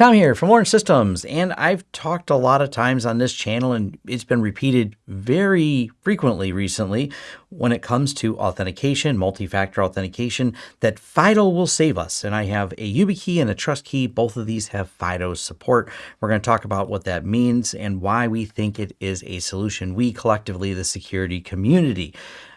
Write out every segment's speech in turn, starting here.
Tom here from Lawrence Systems, and I've talked a lot of times on this channel, and it's been repeated very frequently recently when it comes to authentication, multi-factor authentication, that FIDO will save us. And I have a YubiKey and a Trust Key. Both of these have FIDO support. We're going to talk about what that means and why we think it is a solution. We collectively, the security community.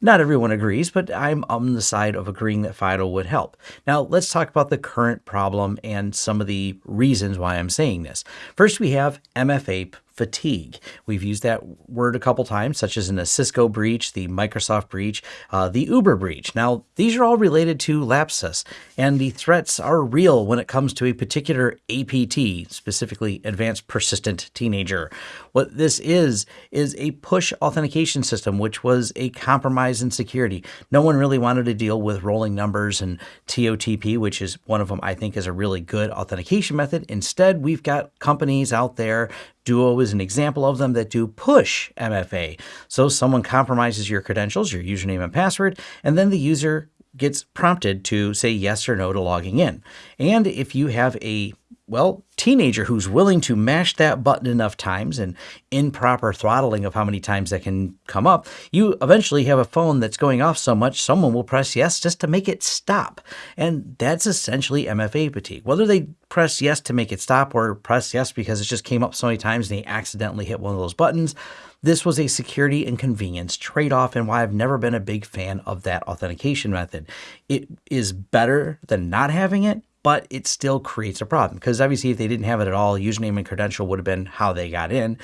Not everyone agrees, but I'm on the side of agreeing that FIDO would help. Now, let's talk about the current problem and some of the reasons why I'm saying this. First, we have MFA fatigue. We've used that word a couple times, such as in the Cisco breach, the Microsoft breach, uh, the Uber breach. Now, these are all related to Lapsus, and the threats are real when it comes to a particular APT, specifically Advanced Persistent Teenager. What this is, is a push authentication system, which was a compromise in security. No one really wanted to deal with rolling numbers and TOTP, which is one of them I think is a really good authentication method. Instead, we've got companies out there Duo is an example of them that do push MFA. So someone compromises your credentials, your username and password, and then the user gets prompted to say yes or no to logging in. And if you have a well, teenager who's willing to mash that button enough times and improper throttling of how many times that can come up, you eventually have a phone that's going off so much someone will press yes just to make it stop. And that's essentially MFA fatigue. Whether they press yes to make it stop or press yes because it just came up so many times and they accidentally hit one of those buttons, this was a security and convenience trade-off and why I've never been a big fan of that authentication method. It is better than not having it, but it still creates a problem because obviously if they didn't have it at all, username and credential would have been how they got in.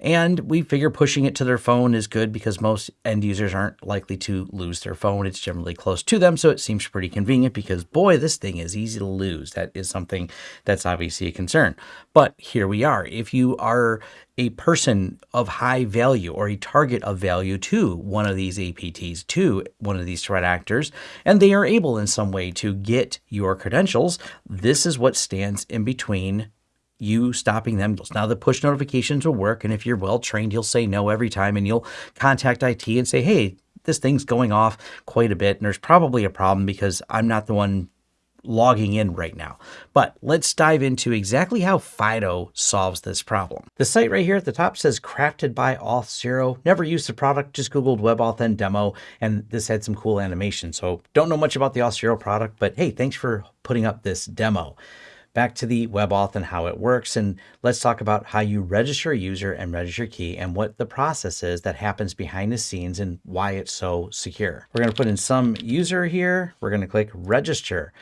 And we figure pushing it to their phone is good because most end users aren't likely to lose their phone. It's generally close to them. So it seems pretty convenient because boy, this thing is easy to lose. That is something that's obviously a concern. But here we are. If you are a person of high value or a target of value to one of these APTs, to one of these threat actors, and they are able in some way to get your credentials, this is what stands in between you stopping them. Now the push notifications will work. And if you're well trained, you'll say no every time and you'll contact IT and say, hey, this thing's going off quite a bit. And there's probably a problem because I'm not the one logging in right now. But let's dive into exactly how Fido solves this problem. The site right here at the top says crafted by Auth0. Never used the product, just Googled WebAuthn demo, and this had some cool animation. So don't know much about the Auth0 product, but hey, thanks for putting up this demo. Back to the WebAuthn how it works, and let's talk about how you register a user and register key and what the process is that happens behind the scenes and why it's so secure. We're going to put in some user here. We're going to click register.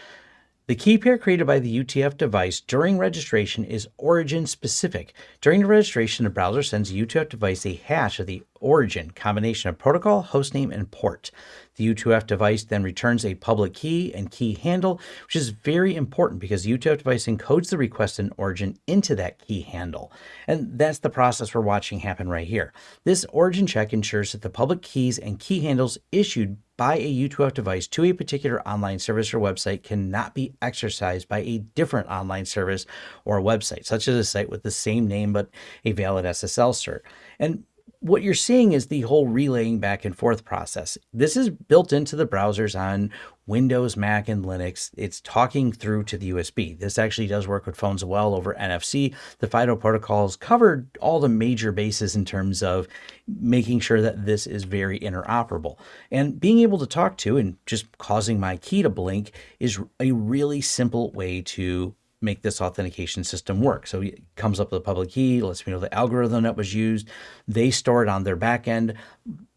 The key pair created by the U2F device during registration is origin specific. During the registration, the browser sends the U2F device a hash of the origin combination of protocol, hostname, and port. The U2F device then returns a public key and key handle, which is very important because the U2F device encodes the request and origin into that key handle. And that's the process we're watching happen right here. This origin check ensures that the public keys and key handles issued by a U2F device to a particular online service or website cannot be exercised by a different online service or website, such as a site with the same name but a valid SSL cert. And what you're seeing is the whole relaying back and forth process. This is built into the browsers on Windows, Mac, and Linux. It's talking through to the USB. This actually does work with phones well over NFC. The FIDO protocols covered all the major bases in terms of making sure that this is very interoperable. And being able to talk to and just causing my key to blink is a really simple way to make this authentication system work. So it comes up with a public key, lets me know the algorithm that was used. They store it on their backend,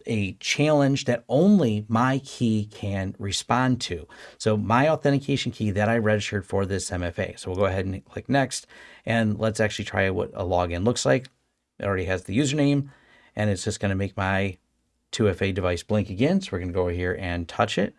a challenge that only my key can respond to. So my authentication key that I registered for this MFA. So we'll go ahead and click next and let's actually try what a login looks like. It already has the username and it's just going to make my 2FA device blink again. So we're going to go over here and touch it.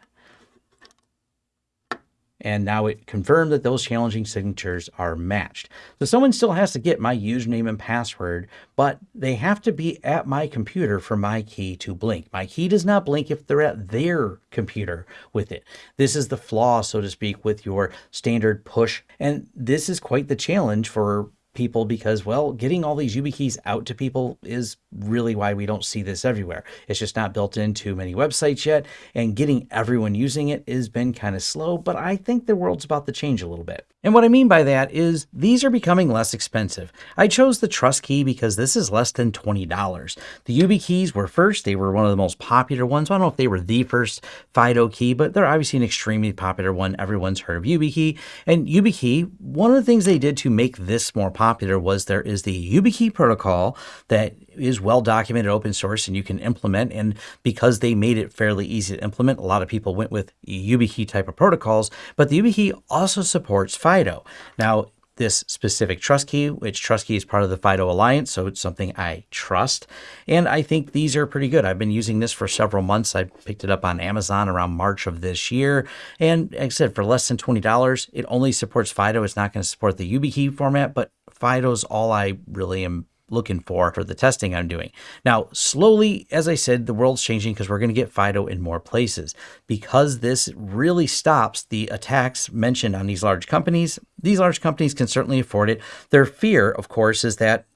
And now it confirmed that those challenging signatures are matched. So someone still has to get my username and password, but they have to be at my computer for my key to blink. My key does not blink if they're at their computer with it. This is the flaw, so to speak, with your standard push. And this is quite the challenge for people because, well, getting all these YubiKeys out to people is really why we don't see this everywhere. It's just not built into many websites yet, and getting everyone using it has been kind of slow, but I think the world's about to change a little bit. And what I mean by that is these are becoming less expensive. I chose the Trust Key because this is less than $20. The YubiKeys were first. They were one of the most popular ones. I don't know if they were the first FIDO key, but they're obviously an extremely popular one. Everyone's heard of YubiKey. And YubiKey, one of the things they did to make this more popular was there is the YubiKey protocol that is well documented open source and you can implement. And because they made it fairly easy to implement, a lot of people went with YubiKey type of protocols. But the YubiKey also supports FIDO. Now, this specific trust key, which trust key is part of the FIDO Alliance, so it's something I trust. And I think these are pretty good. I've been using this for several months. I picked it up on Amazon around March of this year. And like I said, for less than $20, it only supports FIDO. It's not going to support the YubiKey format, but FIDO's all I really am looking for for the testing I'm doing. Now, slowly, as I said, the world's changing because we're going to get FIDO in more places. Because this really stops the attacks mentioned on these large companies, these large companies can certainly afford it. Their fear, of course, is that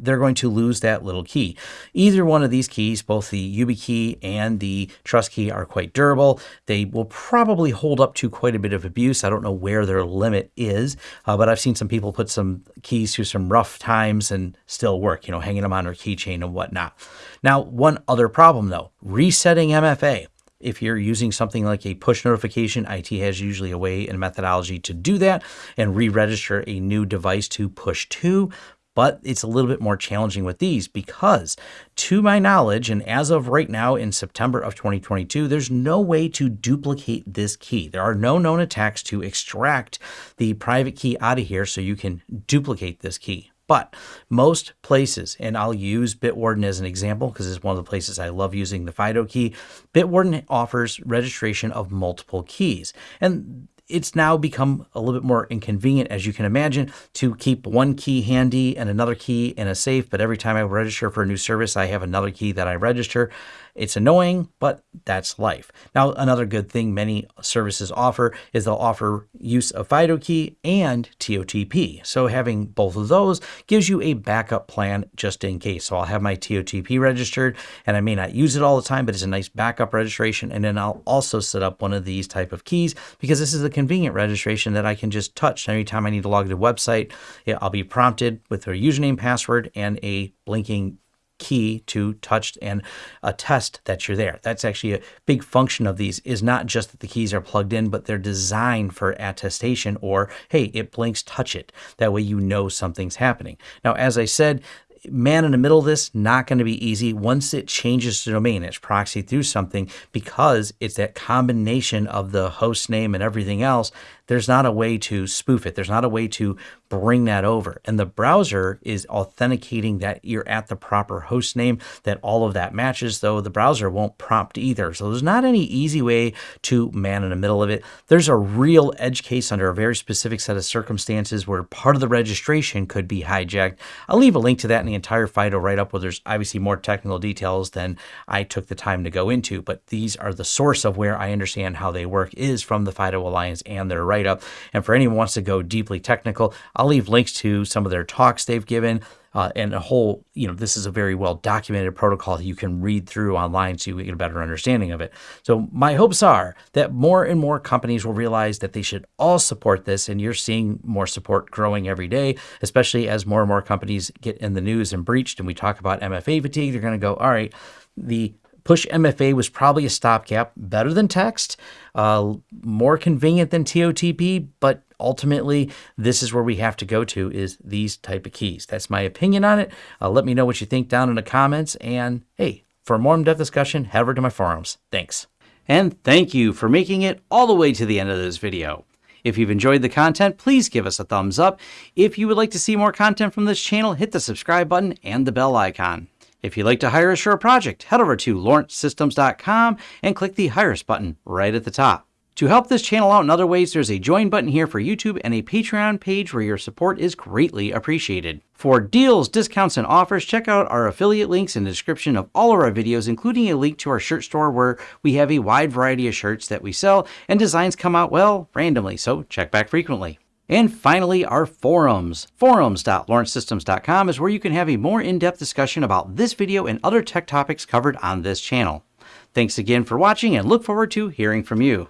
they're going to lose that little key. Either one of these keys, both the YubiKey and the Trust Key are quite durable. They will probably hold up to quite a bit of abuse. I don't know where their limit is, uh, but I've seen some people put some keys through some rough times and still work, you know, hanging them on their keychain and whatnot. Now, one other problem though, resetting MFA. If you're using something like a push notification, IT has usually a way and methodology to do that and re-register a new device to push to but it's a little bit more challenging with these because to my knowledge and as of right now in September of 2022 there's no way to duplicate this key there are no known attacks to extract the private key out of here so you can duplicate this key but most places, and I'll use Bitwarden as an example because it's one of the places I love using the FIDO key. Bitwarden offers registration of multiple keys. And it's now become a little bit more inconvenient, as you can imagine, to keep one key handy and another key in a safe. But every time I register for a new service, I have another key that I register. It's annoying, but that's life. Now, another good thing many services offer is they'll offer use of FIDO key and TOTP. So having both of those gives you a backup plan just in case. So I'll have my TOTP registered and I may not use it all the time, but it's a nice backup registration. And then I'll also set up one of these type of keys because this is a convenient registration that I can just touch anytime I need to log to a website. I'll be prompted with a username, password, and a blinking key to touch and attest that you're there. That's actually a big function of these is not just that the keys are plugged in, but they're designed for attestation or, hey, it blinks, touch it. That way you know something's happening. Now, as I said, man in the middle of this, not going to be easy. Once it changes the domain, it's proxied through something because it's that combination of the host name and everything else there's not a way to spoof it. There's not a way to bring that over. And the browser is authenticating that you're at the proper host name, that all of that matches, though the browser won't prompt either. So there's not any easy way to man in the middle of it. There's a real edge case under a very specific set of circumstances where part of the registration could be hijacked. I'll leave a link to that in the entire FIDO write up where there's obviously more technical details than I took the time to go into, but these are the source of where I understand how they work is from the FIDO Alliance and their write write up. And for anyone who wants to go deeply technical, I'll leave links to some of their talks they've given. Uh, and a whole, you know, this is a very well documented protocol you can read through online so you get a better understanding of it. So, my hopes are that more and more companies will realize that they should all support this, and you're seeing more support growing every day, especially as more and more companies get in the news and breached. And we talk about MFA fatigue, they're going to go, all right, the Push MFA was probably a stopgap, better than text, uh, more convenient than TOTP, but ultimately this is where we have to go to is these type of keys. That's my opinion on it. Uh, let me know what you think down in the comments. And hey, for more in-depth discussion, head over to my forums. Thanks. And thank you for making it all the way to the end of this video. If you've enjoyed the content, please give us a thumbs up. If you would like to see more content from this channel, hit the subscribe button and the bell icon. If you'd like to hire a project, head over to lawrencesystems.com and click the Hire Us button right at the top. To help this channel out in other ways, there's a join button here for YouTube and a Patreon page where your support is greatly appreciated. For deals, discounts, and offers, check out our affiliate links in the description of all of our videos, including a link to our shirt store where we have a wide variety of shirts that we sell and designs come out, well, randomly, so check back frequently. And finally, our forums. Forums.lawrencesystems.com is where you can have a more in-depth discussion about this video and other tech topics covered on this channel. Thanks again for watching and look forward to hearing from you.